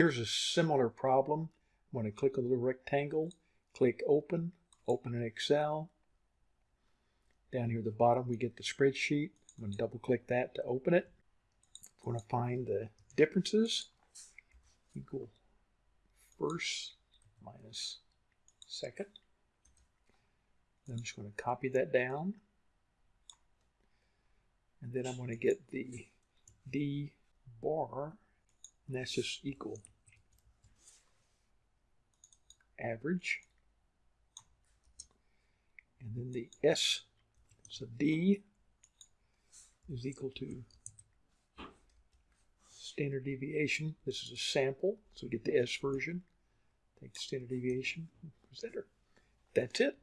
Here's a similar problem. I'm going to click on the little rectangle, click open, open in Excel. Down here at the bottom we get the spreadsheet. I'm going to double click that to open it. I'm going to find the differences equal first minus second. I'm just going to copy that down. And then I'm going to get the D bar, and that's just equal average. And then the S, so D is equal to standard deviation. This is a sample, so we get the S version. Take the standard deviation, presenter. That's it.